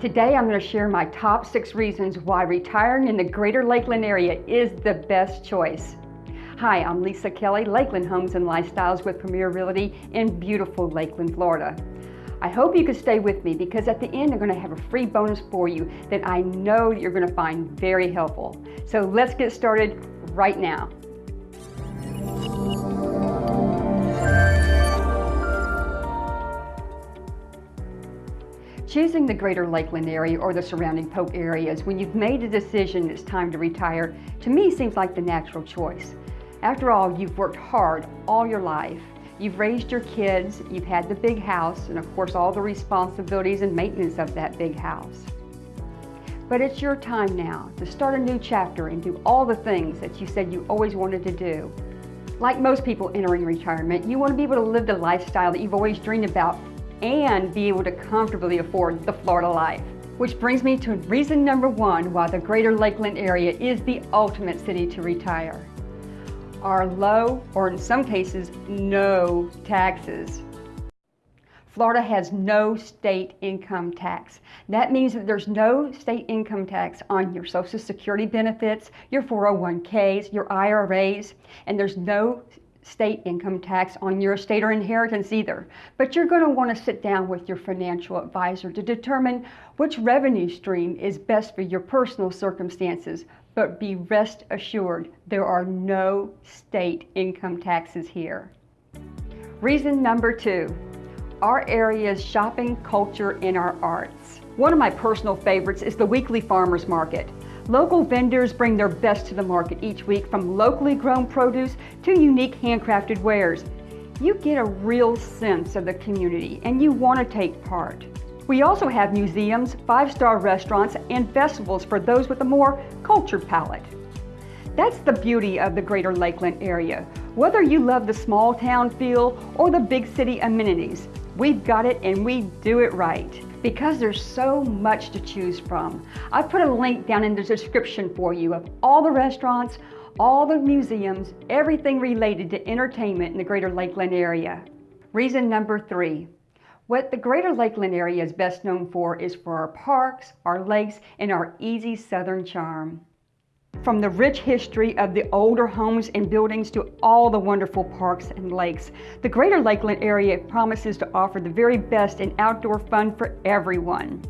Today I'm going to share my top six reasons why retiring in the greater Lakeland area is the best choice. Hi, I'm Lisa Kelly, Lakeland Homes and Lifestyles with Premier Realty in beautiful Lakeland, Florida. I hope you can stay with me because at the end I'm going to have a free bonus for you that I know you're going to find very helpful. So let's get started right now. Choosing the greater Lakeland area or the surrounding Polk areas when you've made a decision it's time to retire, to me seems like the natural choice. After all, you've worked hard all your life. You've raised your kids, you've had the big house, and of course all the responsibilities and maintenance of that big house. But it's your time now to start a new chapter and do all the things that you said you always wanted to do. Like most people entering retirement, you want to be able to live the lifestyle that you've always dreamed about and be able to comfortably afford the Florida life. Which brings me to reason number one why the greater Lakeland area is the ultimate city to retire. Our low, or in some cases, no taxes. Florida has no state income tax. That means that there's no state income tax on your Social Security benefits, your 401ks, your IRAs, and there's no state income tax on your estate or inheritance either. But you're going to want to sit down with your financial advisor to determine which revenue stream is best for your personal circumstances. But be rest assured, there are no state income taxes here. Reason number two, our area's shopping culture and our arts. One of my personal favorites is the weekly farmers market. Local vendors bring their best to the market each week from locally grown produce to unique handcrafted wares. You get a real sense of the community and you want to take part. We also have museums, five-star restaurants, and festivals for those with a more cultured palate. That's the beauty of the greater Lakeland area. Whether you love the small town feel or the big city amenities, we've got it and we do it right because there's so much to choose from. I put a link down in the description for you of all the restaurants, all the museums, everything related to entertainment in the greater Lakeland area. Reason number three, what the greater Lakeland area is best known for is for our parks, our lakes, and our easy southern charm. From the rich history of the older homes and buildings to all the wonderful parks and lakes, the Greater Lakeland area promises to offer the very best in outdoor fun for everyone.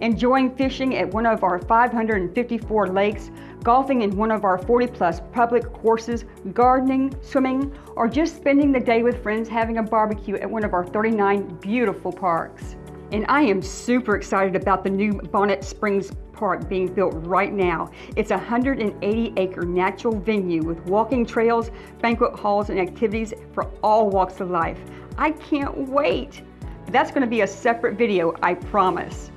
Enjoying fishing at one of our 554 lakes, golfing in one of our 40 plus public courses, gardening, swimming, or just spending the day with friends having a barbecue at one of our 39 beautiful parks. And I am super excited about the new Bonnet Springs Park being built right now. It's a 180 acre natural venue with walking trails, banquet halls, and activities for all walks of life. I can't wait. That's gonna be a separate video, I promise.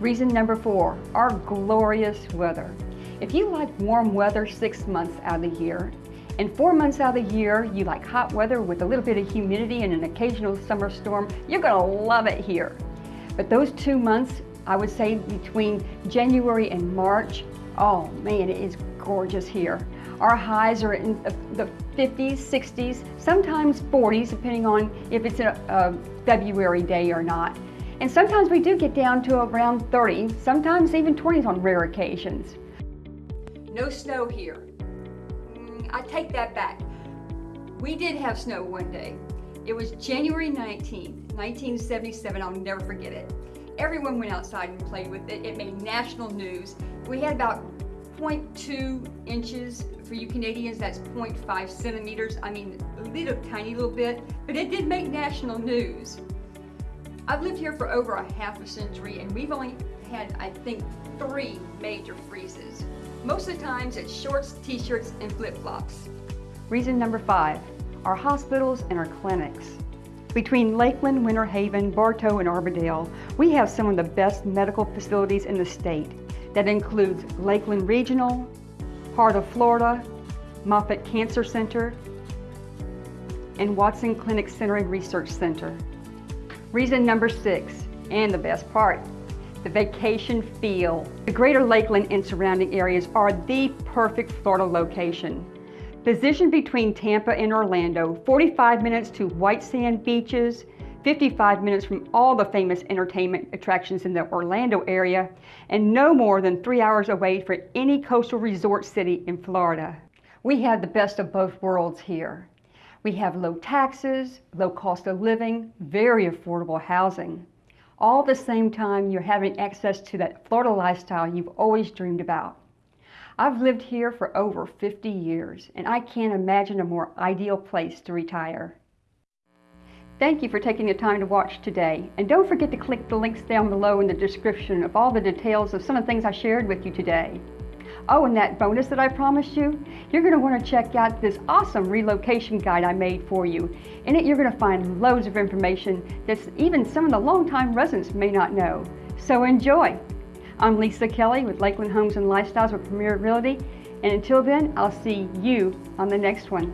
Reason number four, our glorious weather. If you like warm weather six months out of the year, and four months out of the year, you like hot weather with a little bit of humidity and an occasional summer storm, you're gonna love it here. But those two months, I would say between January and March, oh man, it is gorgeous here. Our highs are in the 50s, 60s, sometimes 40s, depending on if it's a, a February day or not. And sometimes we do get down to around 30, sometimes even 20s on rare occasions. No snow here. Mm, I take that back. We did have snow one day. It was January 19th, 1977. I'll never forget it. Everyone went outside and played with it. It made national news. We had about 0.2 inches. For you Canadians, that's 0.5 centimeters. I mean, a little tiny little bit, but it did make national news. I've lived here for over a half a century and we've only had, I think, three major freezes. Most of the times it's shorts, t-shirts, and flip-flops. Reason number five, our hospitals and our clinics. Between Lakeland, Winter Haven, Bartow, and Auburndale, we have some of the best medical facilities in the state. That includes Lakeland Regional, Heart of Florida, Moffitt Cancer Center, and Watson Clinic Center and Research Center. Reason number six, and the best part, the vacation feel. The greater Lakeland and surrounding areas are the perfect Florida location. Positioned between Tampa and Orlando, 45 minutes to white sand beaches, 55 minutes from all the famous entertainment attractions in the Orlando area, and no more than three hours away from any coastal resort city in Florida. We have the best of both worlds here. We have low taxes, low cost of living, very affordable housing. All at the same time, you're having access to that Florida lifestyle you've always dreamed about. I've lived here for over 50 years, and I can't imagine a more ideal place to retire. Thank you for taking the time to watch today, and don't forget to click the links down below in the description of all the details of some of the things I shared with you today. Oh, and that bonus that I promised you, you're going to want to check out this awesome relocation guide I made for you. In it, you're going to find loads of information that even some of the longtime residents may not know. So enjoy! I'm Lisa Kelly with Lakeland Homes and Lifestyles with Premier Realty, and until then, I'll see you on the next one.